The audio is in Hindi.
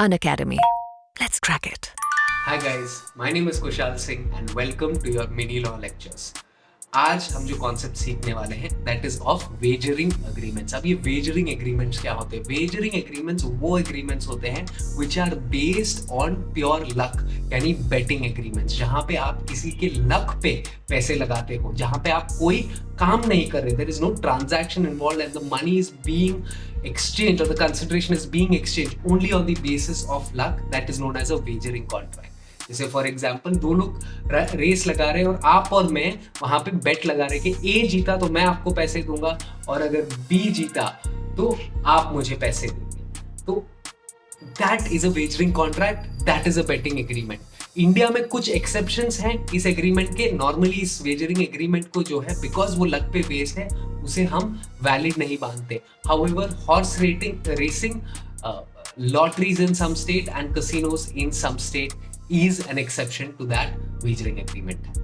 An Academy. Let's crack it. Hi guys, my name is Kushal Singh and welcome to your mini law lectures. आज हम जो कॉन्सेप्ट सीखने वाले हैं that is of wagering agreements अब ये वेजरिंग एग्रीमेंट्स क्या होते हैं? वेजरिंग एग्रीमेंट्स वो एग्रीमेंट्स होते हैं which are based on pure luck यानी बेटिंग एग्रीमेंट्स जहाँ पे आप किसी के लक पे पैसे लगाते हो, जहाँ पे आप कोई काम नहीं कर रहे there is no transaction involve and the money is being exchange और the consideration is being exchange only on the basis of luck that is known as a wagering contract जैसे फॉर एग्ज़ाम्पल दो लोग रेस लगा रहे हैं और आप और मैं वहाँ पे बेट लगा रहे कि ए जीता तो मैं आपको पैसे दूँगा और अगर बी जीता तो आप मुझे पैसे देंगे। तो that is a wagering contract that is a betting agreement India में कुछ एक्सेप्शन हैं इस एग्रीमेंट के। नॉर्मली इस वेजरिंग एग्रीमेंट को जो है बिकॉज़ वो लक पे बेस्ड है, उसे हम वैलिड नहीं मानते। However horse rating racing lotteries in some state and casinos in some state is an exception to that wagering agreement.